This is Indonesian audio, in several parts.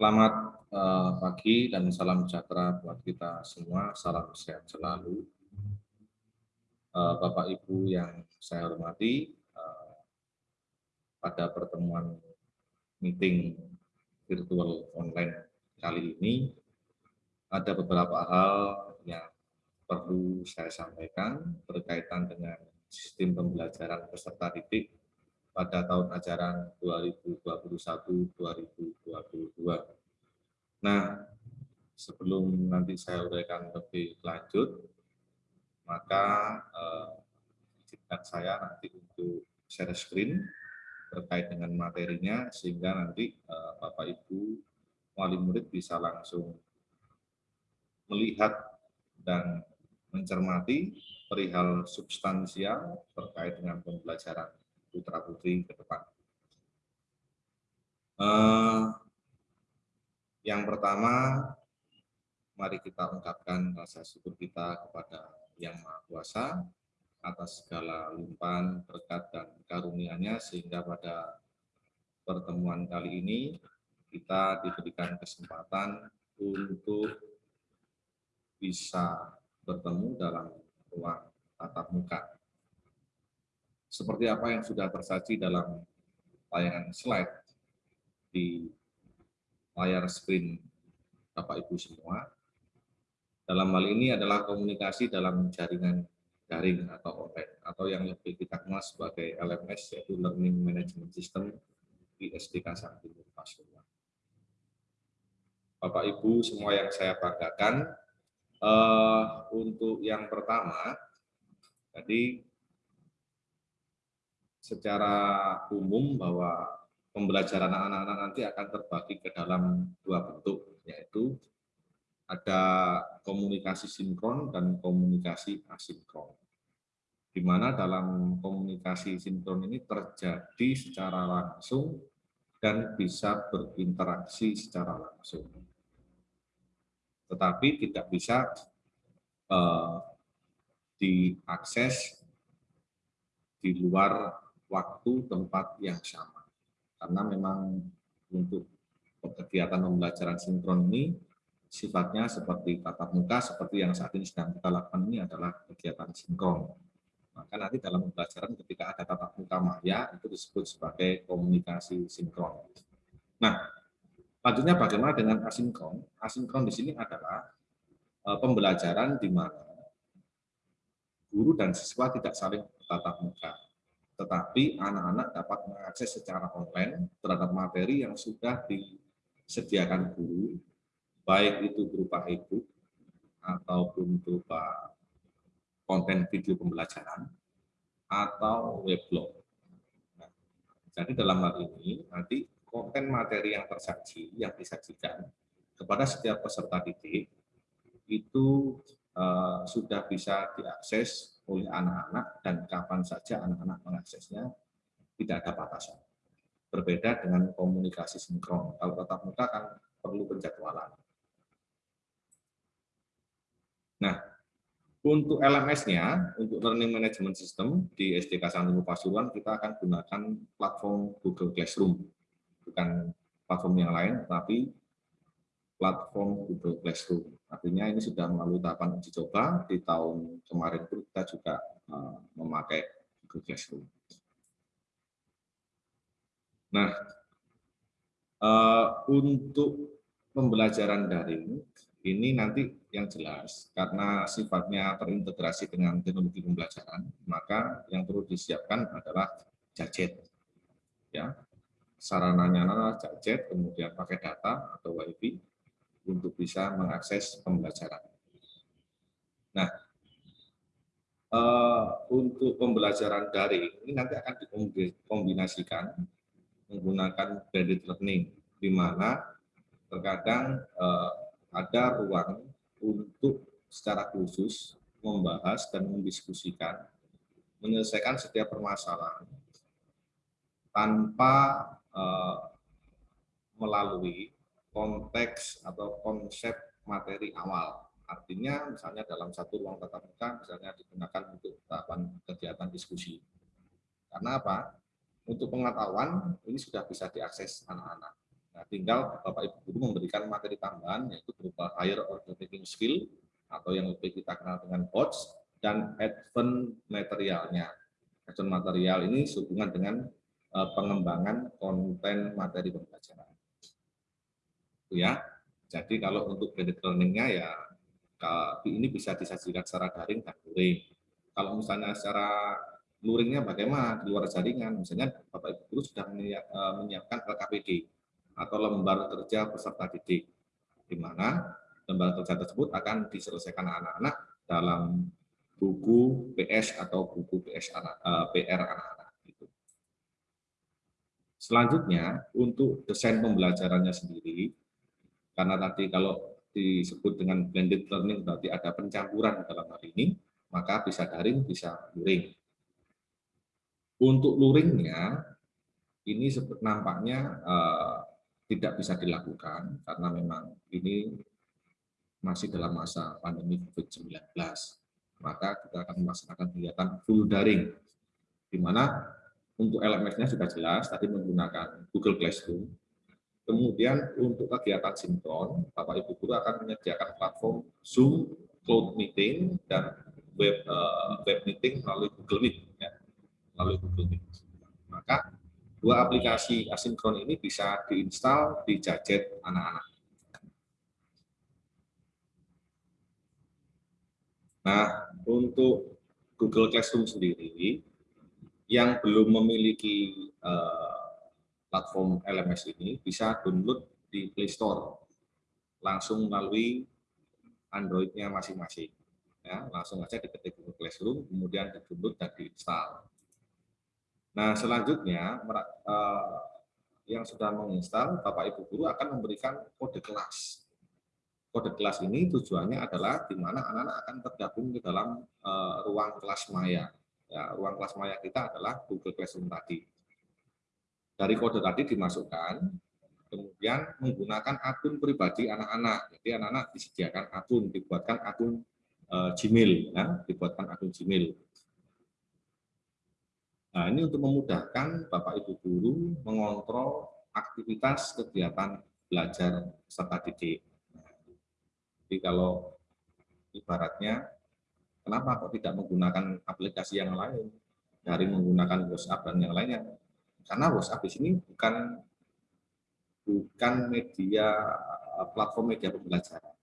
Selamat uh, pagi dan salam sejahtera buat kita semua. Salam sehat selalu. Uh, Bapak Ibu yang saya hormati, uh, pada pertemuan meeting virtual online kali ini, ada beberapa hal yang perlu saya sampaikan berkaitan dengan sistem pembelajaran peserta didik pada tahun ajaran 2021-2022. Nah, sebelum nanti saya uraikan lebih lanjut, maka eh, saya nanti untuk share screen terkait dengan materinya, sehingga nanti eh, Bapak Ibu wali murid bisa langsung melihat dan mencermati perihal substansial terkait dengan pembelajaran putra putri ke depan. Uh, yang pertama, mari kita ungkapkan rasa syukur kita kepada Yang Maha Kuasa atas segala limpahan berkat dan karunia-Nya sehingga pada pertemuan kali ini kita diberikan kesempatan untuk bisa bertemu dalam ruang tatap muka. Seperti apa yang sudah tersaji dalam tayangan slide di layar screen Bapak Ibu semua. Dalam hal ini adalah komunikasi dalam jaringan daring atau online atau yang lebih kita kenal sebagai LMS yaitu Learning Management System di SDK Sakti Pasuruan. Bapak Ibu semua yang saya banggakan, uh, untuk yang pertama, tadi secara umum bahwa pembelajaran anak-anak nanti akan terbagi ke dalam dua bentuk, yaitu ada komunikasi sinkron dan komunikasi asinkron. Di mana dalam komunikasi sinkron ini terjadi secara langsung dan bisa berinteraksi secara langsung. Tetapi tidak bisa uh, diakses di luar waktu tempat yang sama. Karena memang untuk kegiatan pembelajaran sinkron ini sifatnya seperti tatap muka, seperti yang saat ini sedang kita lakukan ini adalah kegiatan sinkron. Maka nanti dalam pembelajaran ketika ada tatap muka maya, itu disebut sebagai komunikasi sinkron. Nah, lanjutnya bagaimana dengan asinkron? Asinkron di sini adalah eh, pembelajaran di mana guru dan siswa tidak saling tatap muka tetapi anak-anak dapat mengakses secara online terhadap materi yang sudah disediakan guru, baik itu berupa e-book ataupun berupa konten video pembelajaran atau weblog. Nah, jadi dalam hal ini nanti konten materi yang tersaji yang disajikan kepada setiap peserta didik itu uh, sudah bisa diakses oleh anak-anak dan kapan saja anak-anak mengaksesnya tidak ada batasan. Berbeda dengan komunikasi sinkron. Kalau tatap muka kan perlu penjadwalan. Nah, untuk LMS-nya, untuk Learning Management System di SDK Santinu Pasuruan, kita akan gunakan platform Google Classroom. Bukan platform yang lain, tapi platform Google Classroom. Artinya ini sudah melalui tahapan uji coba di tahun kemarin pun kita juga uh, memakai Google Classroom. Nah, uh, untuk pembelajaran daring ini nanti yang jelas karena sifatnya terintegrasi dengan teknologi pembelajaran, maka yang perlu disiapkan adalah gadget. Ya, sarananya adalah gadget, kemudian pakai data atau WiFi, untuk bisa mengakses pembelajaran. Nah, uh, untuk pembelajaran daring ini nanti akan dikombinasikan menggunakan blended learning, di mana terkadang uh, ada ruang untuk secara khusus membahas dan mendiskusikan, menyelesaikan setiap permasalahan tanpa uh, melalui konteks atau konsep materi awal. Artinya misalnya dalam satu ruang tatap muka misalnya digunakan untuk tahapan kegiatan diskusi. Karena apa? Untuk pengetahuan ini sudah bisa diakses anak-anak. Nah, tinggal Bapak Ibu guru memberikan materi tambahan yaitu berupa higher order taking skill atau yang lebih kita kenal dengan HOTS dan advance materialnya. Advance material ini sehubungan dengan uh, pengembangan konten materi pembelajaran. Itu ya. Jadi kalau untuk blended learning-nya ya ini bisa disajikan secara daring dan luring. Kalau misalnya secara luringnya bagaimana di luar jaringan, misalnya Bapak Ibu guru sudah eh, menyiapkan LKPD atau lembar kerja peserta didik, di mana lembar kerja tersebut akan diselesaikan anak-anak dalam buku PS atau buku PS anak, eh, PR anak-anak. Gitu. Selanjutnya, untuk desain pembelajarannya sendiri, karena tadi kalau disebut dengan blended learning berarti ada pencampuran dalam hal ini, maka bisa daring, bisa luring. Untuk luringnya, ini nampaknya uh, tidak bisa dilakukan karena memang ini masih dalam masa pandemi COVID-19. Maka kita akan melaksanakan kegiatan full daring, di mana untuk LMS-nya sudah jelas, tadi menggunakan Google Classroom, Kemudian untuk kegiatan sinkron, Bapak Ibu guru akan menyediakan platform Zoom, Cloud Meeting, dan web uh, web meeting melalui Google Meet, ya, melalui Google Meet. Maka dua aplikasi asinkron ini bisa diinstal di gadget anak-anak. Nah, untuk Google Classroom sendiri, yang belum memiliki uh, platform LMS ini bisa download di Play Store langsung melalui Android-nya masing-masing. Ya, langsung aja diketik Google Classroom, kemudian di-download dan diinstal. Nah, selanjutnya eh, yang sudah menginstal, Bapak Ibu guru akan memberikan kode kelas. Kode kelas ini tujuannya adalah di mana anak-anak akan tergabung di dalam uh, ruang kelas maya. Ya, ruang kelas maya kita adalah Google Classroom tadi dari kode tadi dimasukkan, kemudian menggunakan akun pribadi anak-anak. Jadi anak-anak disediakan akun, dibuatkan akun uh, Gmail, ya, dibuatkan akun Gmail. Nah, ini untuk memudahkan Bapak Ibu guru mengontrol aktivitas kegiatan belajar serta didik. Jadi kalau ibaratnya, kenapa kok tidak menggunakan aplikasi yang lain dari menggunakan WhatsApp dan yang lainnya? Karena WhatsApp di sini bukan bukan media platform media pembelajaran.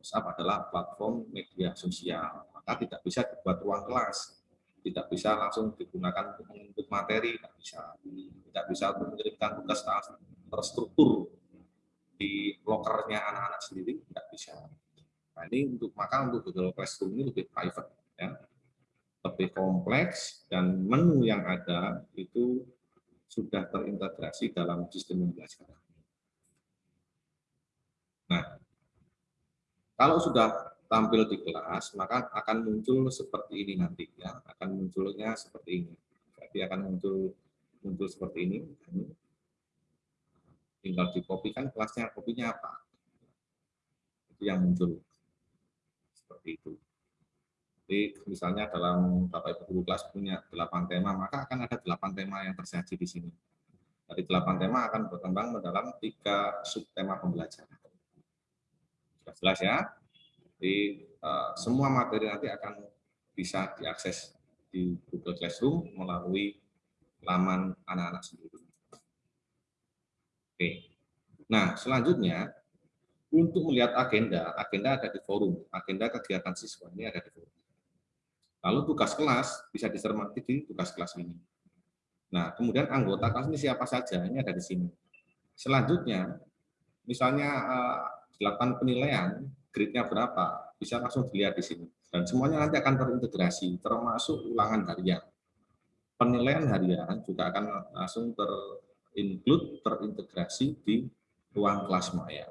WhatsApp adalah platform media sosial, maka tidak bisa dibuat ruang kelas, tidak bisa langsung digunakan untuk materi, tidak bisa, tidak bisa untuk mengirimkan tugas terstruktur di lokernya anak-anak sendiri, tidak bisa. Nah ini untuk maka untuk Google Classroom ini lebih private, ya, lebih kompleks dan menu yang ada itu sudah terintegrasi dalam sistem pembelajaran. Nah, kalau sudah tampil di kelas, maka akan muncul seperti ini nanti ya, akan munculnya seperti ini. Jadi akan muncul muncul seperti ini. Tinggal dikopikan kelasnya, kopinya apa? Itu yang muncul seperti itu. Jadi misalnya dalam Bapak Ibu kelas punya delapan tema, maka akan ada tema yang tersaji di sini. Dari delapan tema akan berkembang dalam tiga subtema pembelajaran. Sudah jelas ya? Jadi uh, semua materi nanti akan bisa diakses di Google Classroom melalui laman anak-anak sendiri. Oke. Nah, selanjutnya untuk melihat agenda, agenda ada di forum, agenda kegiatan siswa ini ada di forum. Lalu tugas kelas bisa dicermati di tugas kelas ini. Nah, kemudian anggota kelas ini siapa saja, ini ada di sini. Selanjutnya, misalnya eh, dilakukan penilaian, grade-nya berapa, bisa langsung dilihat di sini. Dan semuanya nanti akan terintegrasi, termasuk ulangan harian. Penilaian harian juga akan langsung terinclude, terintegrasi di ruang kelas maya.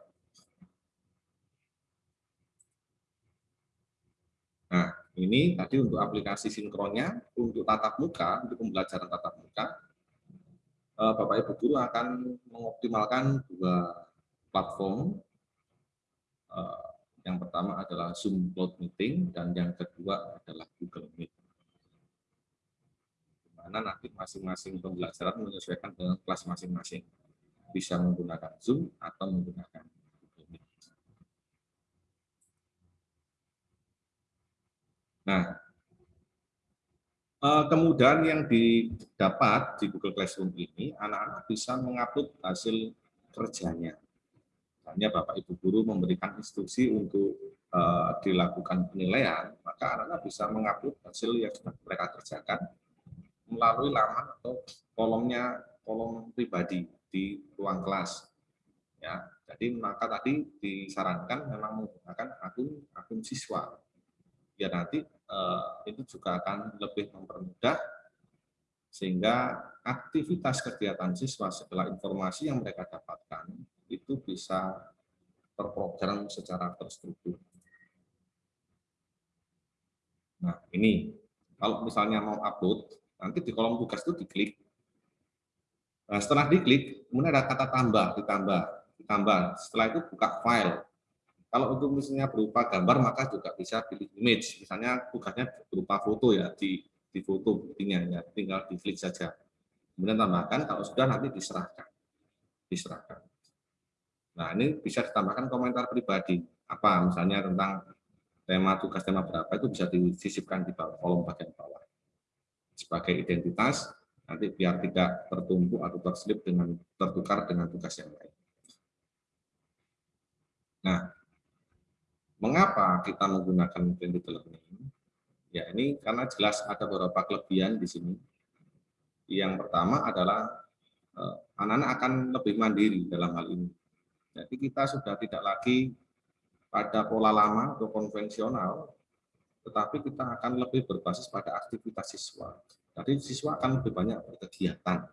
Nah, ini tadi untuk aplikasi sinkronnya, untuk tatap muka, untuk pembelajaran tatap muka, eh, Bapak Ibu Guru akan mengoptimalkan dua platform. Eh, yang pertama adalah Zoom Cloud Meeting, dan yang kedua adalah Google Meet. Di mana nanti masing-masing pembelajaran menyesuaikan dengan kelas masing-masing. bisa menggunakan Zoom atau menggunakan Google Meet. Nah, eh, kemudian yang didapat di Google Classroom ini, anak-anak bisa mengupload hasil kerjanya. Misalnya Bapak Ibu Guru memberikan instruksi untuk uh, dilakukan penilaian, maka anak-anak bisa mengupload hasil yang sudah mereka kerjakan melalui laman atau kolomnya kolom pribadi di ruang kelas. Ya, jadi maka tadi disarankan memang menggunakan akun akun siswa. Ya nanti itu juga akan lebih mempermudah sehingga aktivitas kegiatan siswa setelah informasi yang mereka dapatkan itu bisa terprogram secara terstruktur. Nah, ini kalau misalnya mau upload, nanti di kolom tugas itu diklik. Nah, setelah diklik, kemudian ada kata tambah, ditambah, ditambah. Setelah itu buka file. Kalau untuk misalnya berupa gambar, maka juga bisa pilih image. Misalnya tugasnya berupa foto ya, di, di foto buktinya, ya, tinggal diklik saja. Kemudian tambahkan, kalau sudah nanti diserahkan. Diserahkan. Nah, ini bisa ditambahkan komentar pribadi. Apa misalnya tentang tema tugas tema berapa itu bisa disisipkan di bawah kolom bagian bawah. Sebagai identitas, nanti biar tidak tertumpuk atau terselip dengan tertukar dengan tugas yang lain. Nah, mengapa kita menggunakan blended learning? Ya, ini karena jelas ada beberapa kelebihan di sini. Yang pertama adalah eh, anak-anak akan lebih mandiri dalam hal ini jadi kita sudah tidak lagi pada pola lama atau konvensional, tetapi kita akan lebih berbasis pada aktivitas siswa. Jadi siswa akan lebih banyak berkegiatan.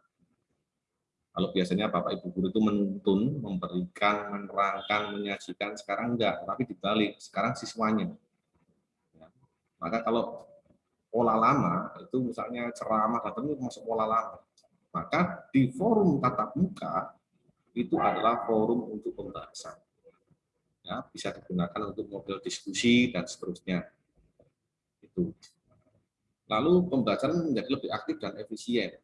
Kalau biasanya Bapak Ibu guru itu menuntun, memberikan, menerangkan, menyajikan, sekarang enggak, tapi dibalik, sekarang siswanya. Ya. Maka kalau pola lama, itu misalnya ceramah itu masuk pola lama. Maka di forum tatap muka, itu adalah forum untuk pembahasan. Ya, bisa digunakan untuk model diskusi dan seterusnya. Itu. Lalu pembelajaran menjadi lebih aktif dan efisien.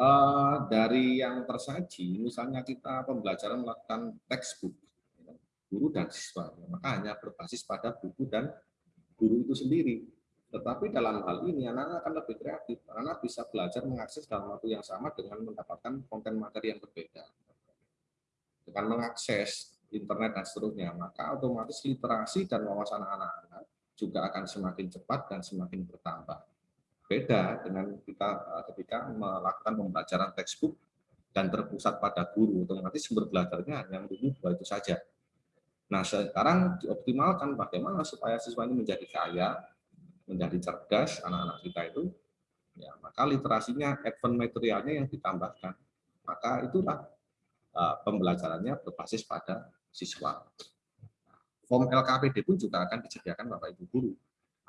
Uh, dari yang tersaji, misalnya kita pembelajaran melakukan textbook, ya, guru dan siswa, maka hanya berbasis pada buku dan guru itu sendiri tetapi dalam hal ini anak-anak akan lebih kreatif. Anak bisa belajar mengakses dalam waktu yang sama dengan mendapatkan konten materi yang berbeda. Dengan mengakses internet dan seterusnya, maka otomatis literasi dan wawasan anak-anak juga akan semakin cepat dan semakin bertambah. Beda dengan kita eh, ketika melakukan pembelajaran textbook dan terpusat pada guru, otomatis sumber belajarnya hanya menunggu dua itu saja. Nah, sekarang dioptimalkan bagaimana supaya siswa ini menjadi kaya, menjadi cerdas anak-anak kita itu, ya maka literasinya, advance materialnya yang ditambahkan. Maka itulah uh, pembelajarannya berbasis pada siswa. Form LKPD pun juga akan disediakan Bapak Ibu Guru.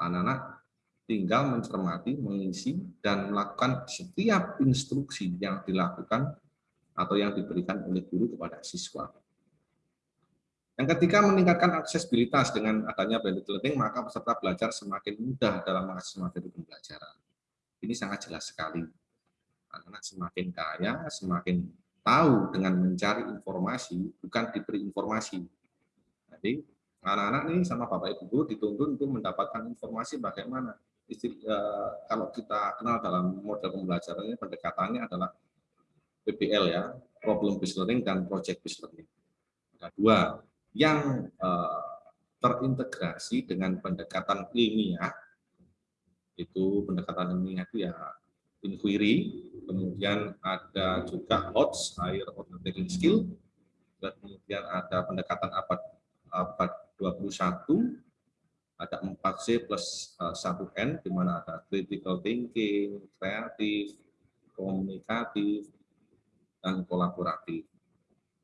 Anak-anak tinggal mencermati, mengisi, dan melakukan setiap instruksi yang dilakukan atau yang diberikan oleh guru kepada siswa. Yang ketiga, meningkatkan aksesibilitas dengan adanya blended learning, maka peserta belajar semakin mudah dalam mengakses materi pembelajaran. Ini sangat jelas sekali. Anak-anak semakin kaya, semakin tahu dengan mencari informasi, bukan diberi informasi. Jadi, anak-anak ini sama Bapak Ibu dituntun untuk mendapatkan informasi bagaimana. Eh, kalau kita kenal dalam model pembelajarannya, pendekatannya adalah PBL ya, problem based learning dan project based learning. Ada dua, yang uh, terintegrasi dengan pendekatan ilmiah, itu pendekatan ilmiah itu ya inquiry, kemudian ada juga HOTS, Higher Order Taking Skill, dan kemudian ada pendekatan abad, abad 21, ada 4C plus uh, 1N, di mana ada critical thinking, kreatif, komunikatif, dan kolaboratif.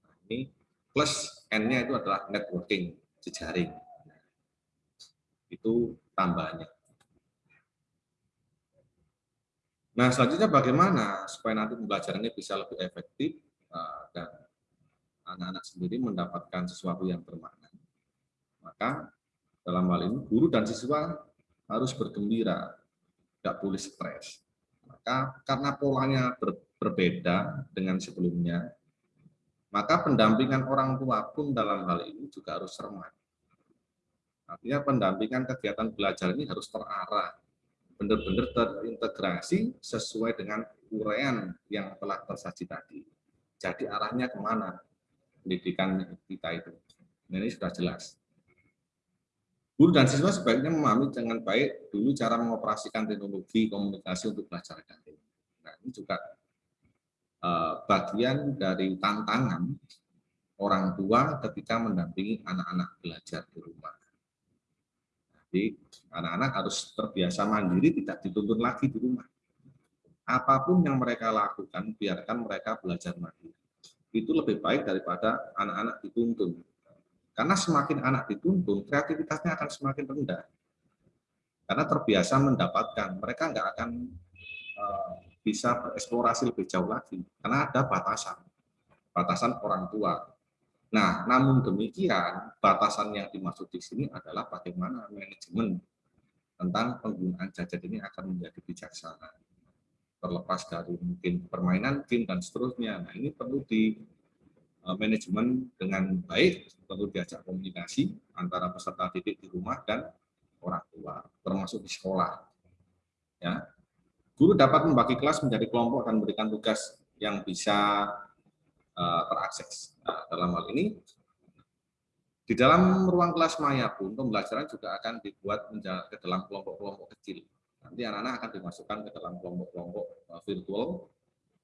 Nah, ini plus N-nya itu adalah networking, jejaring. Itu tambahannya. Nah, selanjutnya bagaimana supaya nanti pembelajaran ini bisa lebih efektif eh, dan anak-anak sendiri mendapatkan sesuatu yang bermakna. Maka dalam hal ini guru dan siswa harus bergembira, tidak boleh stres. Maka karena polanya ber, berbeda dengan sebelumnya, Maka pendampingan orang tua pun dalam hal ini juga harus cermat. Artinya pendampingan kegiatan belajar ini harus terarah, benar-benar terintegrasi sesuai dengan uraian yang telah tersaji tadi. Jadi arahnya ke mana pendidikan kita itu. Nah, ini sudah jelas. Guru dan siswa sebaiknya memahami dengan baik dulu cara mengoperasikan teknologi komunikasi untuk belajar daring. Nah, ini juga uh, bagian dari tantangan orang tua ketika mendampingi anak-anak belajar di rumah. Jadi anak-anak harus terbiasa mandiri, tidak dituntun lagi di rumah. Apa pun yang mereka lakukan, biarkan mereka belajar mandiri. Itu lebih baik daripada anak-anak dituntun karena semakin anak dituntun, kreativitasnya akan semakin rendah. Karena terbiasa mendapatkan, mereka nggak akan uh, bisa bereksplorasi lebih jauh lagi. Karena ada batasan, batasan orang tua. Nah, namun demikian, batasan yang dimaksud di sini adalah bagaimana manajemen tentang penggunaan gadget ini akan menjadi bijaksana. Terlepas dari mungkin permainan game dan seterusnya. Nah, ini perlu di manajemen dengan baik, perlu diajak komunikasi antara peserta didik di rumah dan orang tua, termasuk di sekolah. Ya. Guru dapat membagi kelas menjadi kelompok dan memberikan tugas yang bisa uh, terakses. Nah, dalam hal ini, di dalam ruang kelas maya pun pembelajaran juga akan dibuat ke dalam kelompok-kelompok kecil. Nanti anak-anak akan dimasukkan ke dalam kelompok-kelompok eh, virtual,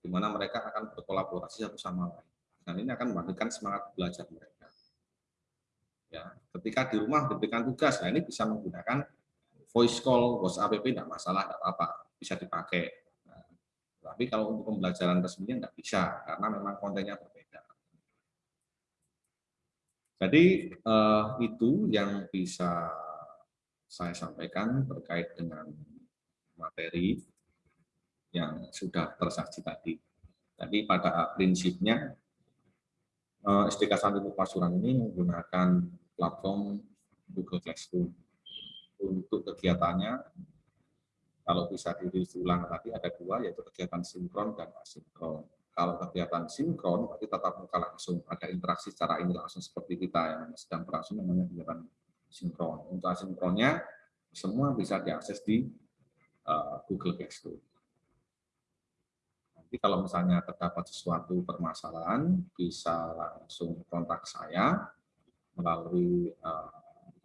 di mana mereka akan berkolaborasi satu sama lain. Dan ini akan membangkitkan semangat belajar mereka. Ya, ketika di rumah diberikan tugas, nah ini bisa menggunakan voice call, WhatsApp, tidak masalah, tidak apa-apa, bisa dipakai. Nah, tapi kalau untuk pembelajaran resminya tidak bisa, karena memang kontennya berbeda. Jadi eh, itu yang bisa saya sampaikan terkait dengan materi yang sudah tersaji tadi. Jadi pada prinsipnya SDK Santri Pasuran ini menggunakan platform Google Classroom. Untuk kegiatannya, kalau bisa diulang tadi ada dua, yaitu kegiatan sinkron dan asinkron. Kalau kegiatan sinkron, berarti tatap muka langsung, ada interaksi secara ini langsung seperti kita yang sedang berlangsung namanya kegiatan sinkron. Untuk asinkronnya, semua bisa diakses di uh, Google Classroom. Nanti kalau misalnya terdapat sesuatu permasalahan, bisa langsung kontak saya melalui uh,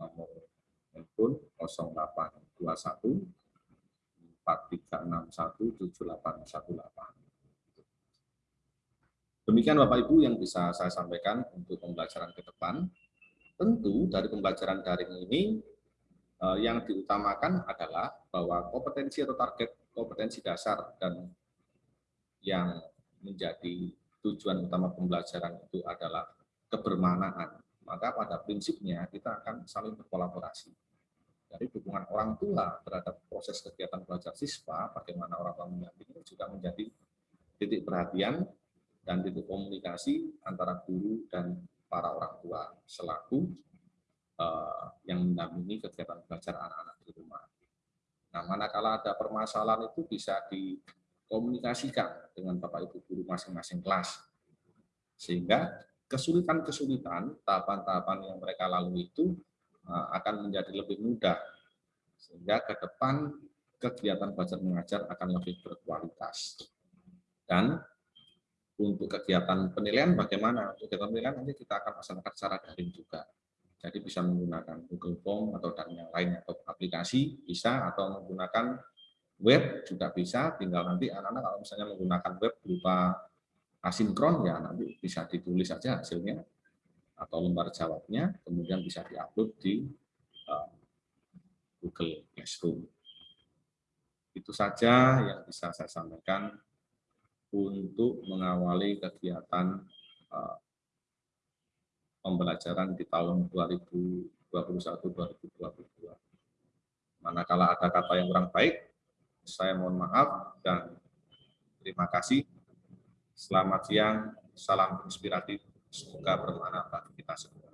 nomor handphone 0821 4361 7818. Demikian Bapak Ibu yang bisa saya sampaikan untuk pembelajaran ke depan. Tentu dari pembelajaran daring ini eh, yang diutamakan adalah bahwa kompetensi atau target kompetensi dasar dan yang menjadi tujuan utama pembelajaran itu adalah kebermanaan, maka pada prinsipnya kita akan saling berkolaborasi. Dari dukungan orang tua terhadap proses kegiatan belajar siswa, bagaimana orang tua mendampingi juga menjadi titik perhatian dan titik komunikasi antara guru dan para orang tua selaku uh, yang mendampingi kegiatan belajar anak-anak di rumah. Nah, manakala ada permasalahan itu bisa di komunikasikan dengan Bapak Ibu guru masing-masing kelas. Sehingga kesulitan-kesulitan, tahapan-tahapan yang mereka lalui itu eh, akan menjadi lebih mudah. Sehingga ke depan kegiatan belajar mengajar akan lebih berkualitas. Dan untuk kegiatan penilaian bagaimana? Untuk kegiatan penilaian nanti kita akan laksanakan secara daring juga. Jadi bisa menggunakan Google Form atau dan yang lain atau aplikasi bisa atau menggunakan web juga bisa, tinggal nanti anak-anak kalau misalnya menggunakan web berupa asinkron ya nanti bisa ditulis saja hasilnya atau lembar jawabnya, kemudian bisa diupload di uh, Google Classroom. Itu saja yang bisa saya sampaikan untuk mengawali kegiatan uh, pembelajaran di tahun 2021-2022. Manakala ada kata yang kurang baik, saya mohon maaf dan terima kasih. Selamat siang, salam inspiratif, semoga bermanfaat bagi kita semua.